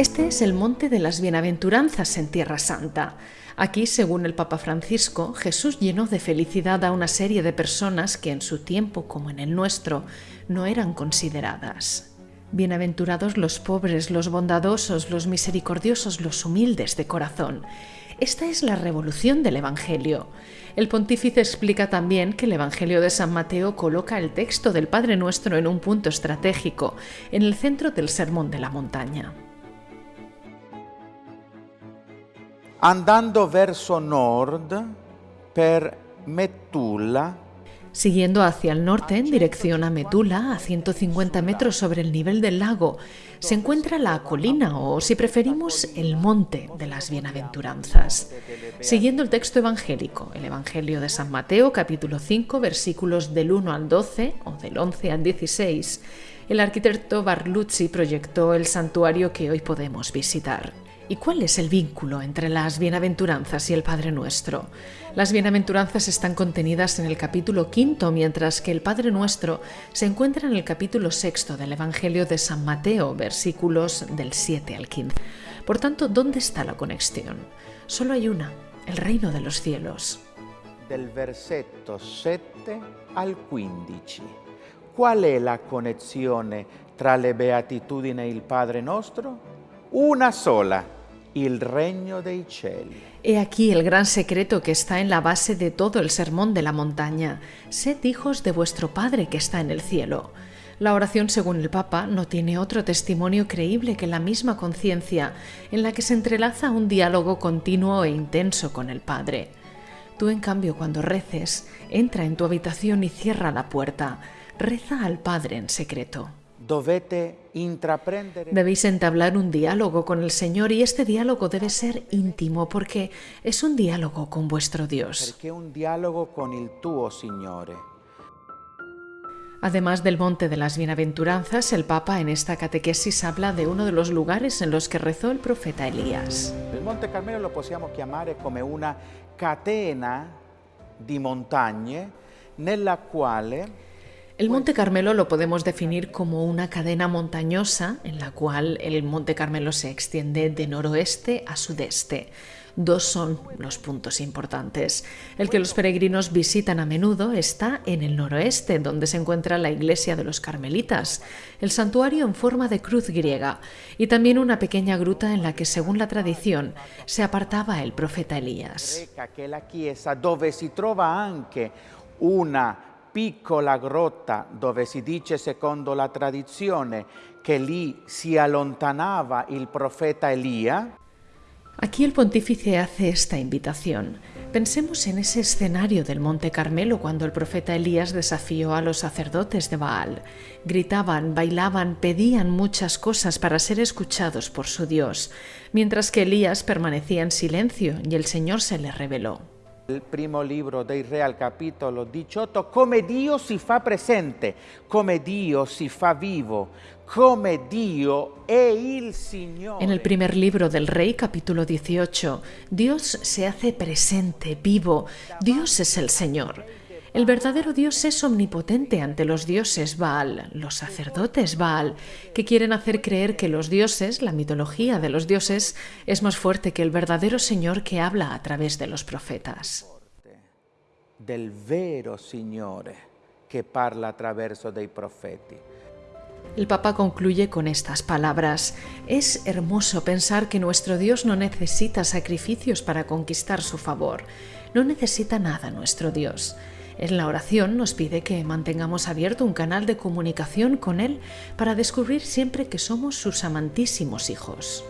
Este es el monte de las bienaventuranzas en Tierra Santa. Aquí, según el Papa Francisco, Jesús llenó de felicidad a una serie de personas que en su tiempo, como en el nuestro, no eran consideradas. Bienaventurados los pobres, los bondadosos, los misericordiosos, los humildes de corazón. Esta es la revolución del Evangelio. El pontífice explica también que el Evangelio de San Mateo coloca el texto del Padre Nuestro en un punto estratégico, en el centro del Sermón de la Montaña. Andando verso nord per Metulla. Siguiendo hacia el norte en dirección a Metula, a 150 metros sobre el nivel del lago, se encuentra la colina o, si preferimos, el monte de las bienaventuranzas. Siguiendo el texto evangélico, el Evangelio de San Mateo, capítulo 5, versículos del 1 al 12 o del 11 al 16, el arquitecto Barluzzi proyectó el santuario que hoy podemos visitar. ¿Y cuál es el vínculo entre las bienaventuranzas y el Padre Nuestro? Las bienaventuranzas están contenidas en el capítulo quinto, mientras que el Padre Nuestro se encuentra en el capítulo sexto del Evangelio de San Mateo, versículos del 7 al 15. Por tanto, ¿dónde está la conexión? Solo hay una, el reino de los cielos. Del versetto 7 al 15. ¿Cuál es la conexión tra le beatitudini e il Padre Nostro? Una sola el reino dei cieli. He aquí el gran secreto que está en la base de todo el sermón de la montaña. Sed hijos de vuestro Padre que está en el cielo. La oración, según el Papa, no tiene otro testimonio creíble que la misma conciencia, en la que se entrelaza un diálogo continuo e intenso con el Padre. Tú, en cambio, cuando reces, entra en tu habitación y cierra la puerta. Reza al Padre en secreto. Debéis entablar un diálogo con el Señor y este diálogo debe ser íntimo porque es un diálogo con vuestro Dios. un diálogo con el tuo Signore. Además del Monte de las Bienaventuranzas, el Papa en esta catequesis habla de uno de los lugares en los que rezó el profeta Elías. El Monte Carmelo lo podemos llamar como una catena di montagne nella quale el Monte Carmelo lo podemos definir como una cadena montañosa en la cual el Monte Carmelo se extiende de noroeste a sudeste. Dos son los puntos importantes. El que los peregrinos visitan a menudo está en el noroeste, donde se encuentra la iglesia de los carmelitas, el santuario en forma de cruz griega, y también una pequeña gruta en la que, según la tradición, se apartaba el profeta Elías. una piccola grotta dove si dice secondo la tradizione che lì si allontanava il profeta Elía. Aquí el pontífice hace esta invitación. Pensemos en ese escenario del Monte Carmelo cuando el profeta Elías desafió a los sacerdotes de Baal. Gritaban, bailaban, pedían muchas cosas para ser escuchados por su Dios, mientras que Elías permanecía en silencio y el Señor se le reveló. El primo libro dei Re al capítulo 18, come Dio si fa presente, come Dio si fa vivo, come Dio è il Signore. En el primer libro del Rey, capítulo 18, Dios se hace presente, vivo, Dios es el Señor. El verdadero Dios es omnipotente ante los dioses Baal, los sacerdotes Baal, que quieren hacer creer que los dioses, la mitología de los dioses, es más fuerte que el verdadero Señor que habla a través de los profetas. Del vero Signore que parla attraverso dei profeti. El Papa concluye con estas palabras. Es hermoso pensar que nuestro Dios no necesita sacrificios para conquistar su favor. No necesita nada nuestro Dios. En la oración nos pide que mantengamos abierto un canal de comunicación con Él para descubrir siempre que somos sus amantísimos hijos.